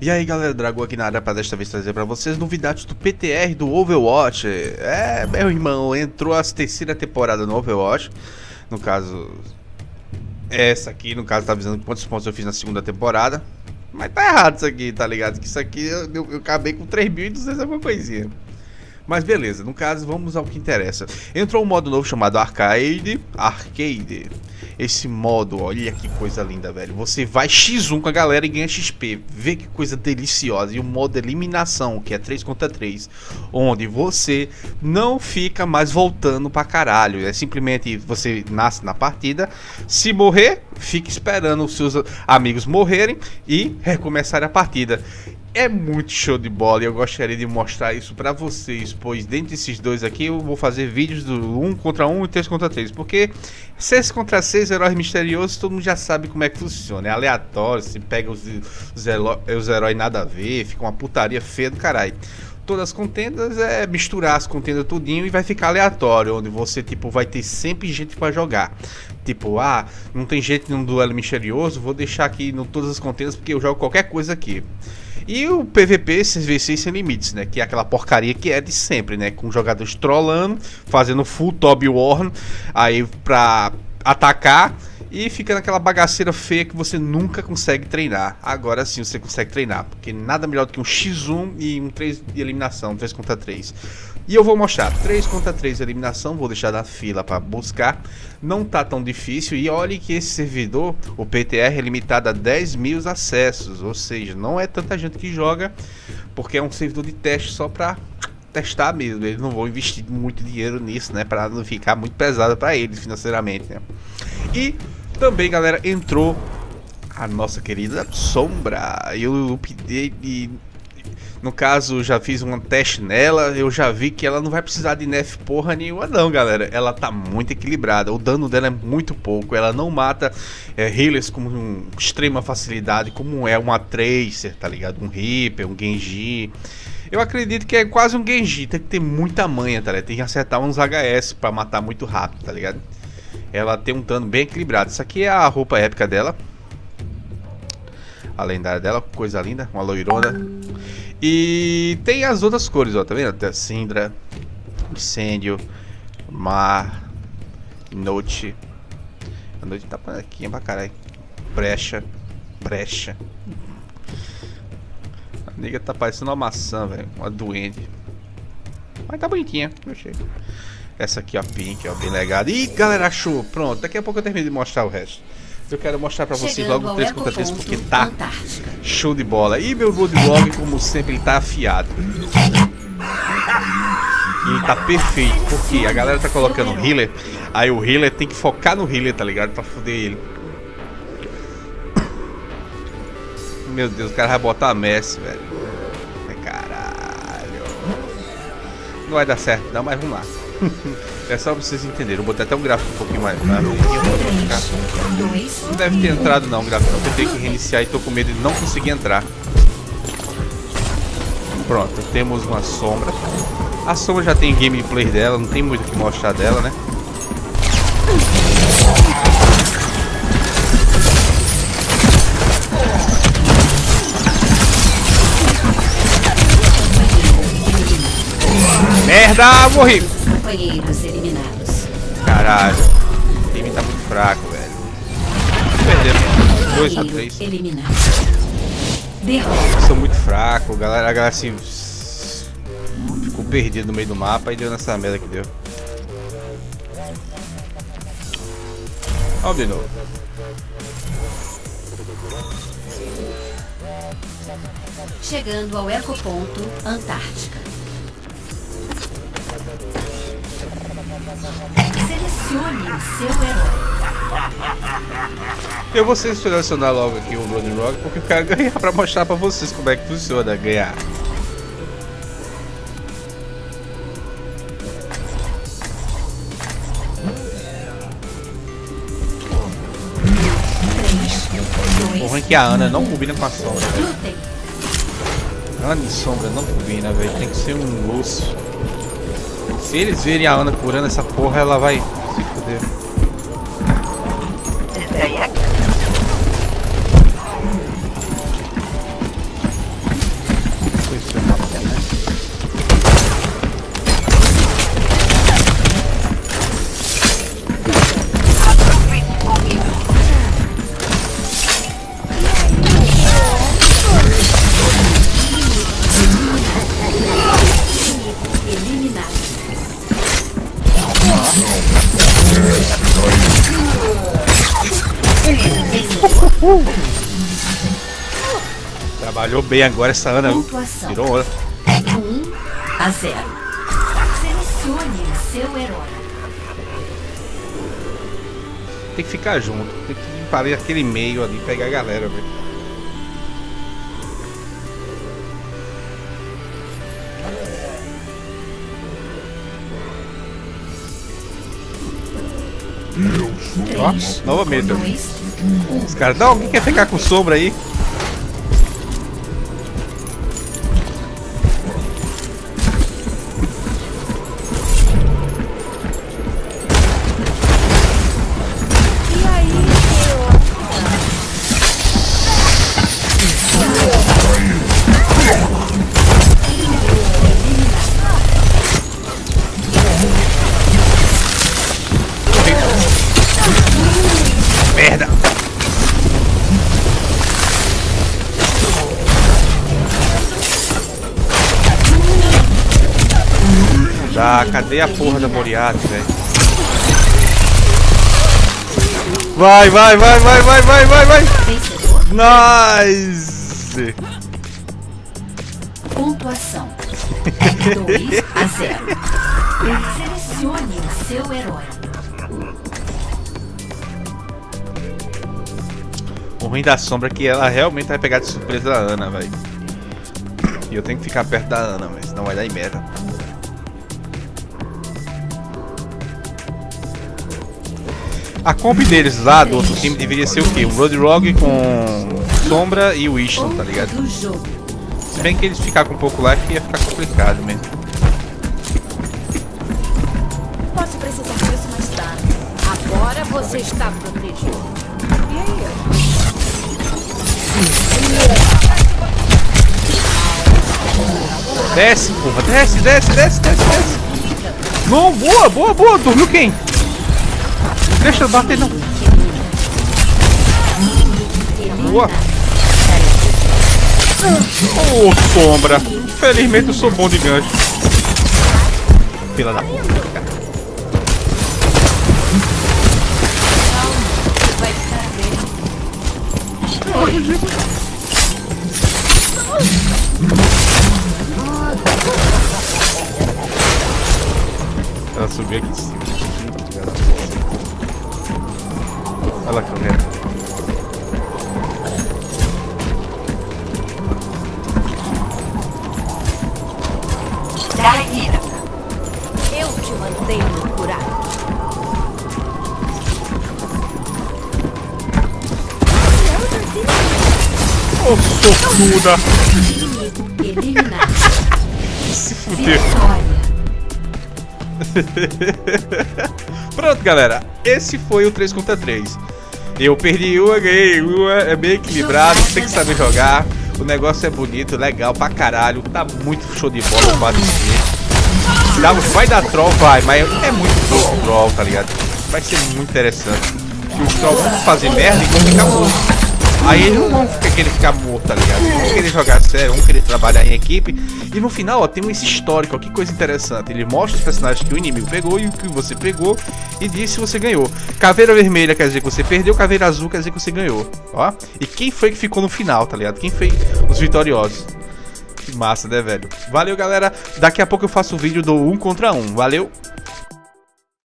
E aí galera, Dragão aqui na área para desta vez trazer para vocês novidades do PTR do Overwatch É, meu irmão, entrou a terceira temporada no Overwatch No caso, essa aqui, no caso tá avisando quantos pontos eu fiz na segunda temporada Mas tá errado isso aqui, tá ligado? Que isso aqui eu, eu, eu acabei com 3.200 alguma coisinha mas beleza, no caso, vamos ao que interessa. Entrou um modo novo chamado Arcade. Arcade. Esse modo, olha que coisa linda, velho. Você vai X1 com a galera e ganha XP. Vê que coisa deliciosa. E o modo eliminação, que é 3 contra 3. Onde você não fica mais voltando pra caralho. É simplesmente você nasce na partida. Se morrer, fica esperando os seus amigos morrerem e recomeçar a partida é muito show de bola e eu gostaria de mostrar isso para vocês, pois dentro desses dois aqui eu vou fazer vídeos do 1 contra 1 e 3 contra 3, porque 6 contra 6 heróis misteriosos todo mundo já sabe como é que funciona, é aleatório, se pega os, os, os heróis nada a ver, fica uma putaria feia do caralho. Todas as contendas é misturar as contendas tudinho e vai ficar aleatório, onde você tipo vai ter sempre gente para jogar. Tipo, ah, não tem gente num duelo misterioso, vou deixar aqui no todas as contendas porque eu jogo qualquer coisa aqui. E o PVP, CVC sem limites, né? Que é aquela porcaria que é de sempre, né? Com jogadores trollando, fazendo full top warn, aí pra atacar e fica naquela bagaceira feia que você nunca consegue treinar. Agora sim você consegue treinar, porque nada melhor do que um X1 e um 3 de eliminação, 3 contra 3. E eu vou mostrar 3 contra 3 de eliminação, vou deixar na fila para buscar. Não tá tão difícil e olhe que esse servidor, o PTR, é limitado a 10 mil acessos, ou seja, não é tanta gente que joga, porque é um servidor de teste só para testar mesmo. Eles não vão investir muito dinheiro nisso, né, para não ficar muito pesado para eles financeiramente, né? E também, galera, entrou a nossa querida Sombra. Eu update no caso, já fiz um teste nela, eu já vi que ela não vai precisar de nerf porra nenhuma não, galera. Ela tá muito equilibrada, o dano dela é muito pouco, ela não mata é, healers com um, extrema facilidade, como é uma Tracer, tá ligado? Um Reaper, um Genji. Eu acredito que é quase um Genji, tem que ter muita manha, tá ligado? Tem que acertar uns HS pra matar muito rápido, tá ligado? Ela tem um dano bem equilibrado. Isso aqui é a roupa épica dela. A lendária dela, coisa linda, uma loirona. E tem as outras cores, ó, tá vendo? Tem a Cindra, Incêndio, Mar, Noite. A noite tá aqui pra caralho. Brecha, brecha. A nega tá parecendo uma maçã, velho. Uma doente. Mas tá bonitinha, eu achei. Essa aqui, ó, pink, ó, bem legada. Ih, galera, achou. Pronto, daqui a pouco eu termino de mostrar o resto. Eu quero mostrar pra vocês logo o 3 contra 3 porque tá show de bola. E meu Bloodlog, como sempre, ele tá afiado. E ele tá perfeito, porque a galera tá colocando healer, aí o healer tem que focar no healer, tá ligado? Pra foder ele. Meu Deus, o cara vai botar a Messi, velho. Caralho. Não vai dar certo não, mas vamos lá. É só pra vocês entenderem. Vou botar até um gráfico um pouquinho mais. não deve ter entrado não gráfico. Eu tenho que reiniciar e tô com medo de não conseguir entrar. Pronto, temos uma sombra. A sombra já tem gameplay dela, não tem muito o que mostrar dela, né? Merda, morri! Caralho. O time tá muito fraco, velho. Perdemos. 2 a 3. Eliminado. São muito fracos. Galera, a galera assim. Ficou perdido no meio do mapa e deu nessa merda que deu. Vamos de novo. Chegando ao ecoponto Antártica. Eu vou selecionar logo aqui o Blood Rock porque eu quero ganhar pra mostrar pra vocês como é que funciona ganhar. Ruim é que a Ana não combina com a sombra. Ana de sombra não combina, velho. Tem que ser um Lúcio. Se eles verem a Ana curando essa porra, ela vai Trabalhou bem agora essa Ana. Pontuação. Tirou onda. 1 a 0. Selecione o seu herói. Tem que ficar junto. Tem que ir para aquele meio ali pegar a galera, velho. Ó, 3, novamente. 2, Os caras, não, alguém quer ficar com sombra aí? Tá, cadê a porra da Moriarty, velho? Vai, vai, vai, vai, vai, vai, vai, vai! Nice! Pontuação 2 a 0. Selecione o seu herói. O ruim da sombra é que ela realmente vai pegar de surpresa a Ana, velho. E eu tenho que ficar perto da Ana, mas senão vai dar em merda. A comp deles lá do outro time deveria ser o quê? O Roadrog com Sombra e o Winston, tá ligado? Se bem que eles ficar com um pouco lá, que ia ficar complicado mesmo. posso precisar disso mais tarde. Agora você está protegido. E aí? Desce, porra, desce, desce, desce, desce, desce. Não, boa, boa, boa. Dormiu quem? Deixa eu bater, não. Boa. Ô, sombra. Infelizmente eu sou bom de gancho. Fila da puta, cara. Ela subiu aqui em cima. Sortuda. Se. Vitória. Pronto, galera. Esse foi o 3 contra 3. Eu perdi uma, ganhei uma. É bem equilibrado. Tem que saber jogar. O negócio é bonito, legal pra caralho. Tá muito show de bola o 4 Dá, Vai dar troll, vai, mas é muito pouco troll, tá ligado? Vai ser muito interessante. Se os trolls vão fazer merda e ficar mortos. Aí eles não vão querer ficar morto, tá ligado? Vão querer jogar sério, vão querer trabalhar em equipe. E no final, ó, tem esse histórico, ó, que coisa interessante. Ele mostra os personagens que o inimigo pegou e o que você pegou e diz se você ganhou. Caveira vermelha quer dizer que você perdeu, caveira azul quer dizer que você ganhou, ó. E quem foi que ficou no final, tá ligado? Quem foi os vitoriosos. Que massa, né, velho? Valeu, galera. Daqui a pouco eu faço o vídeo do 1 contra 1. Valeu!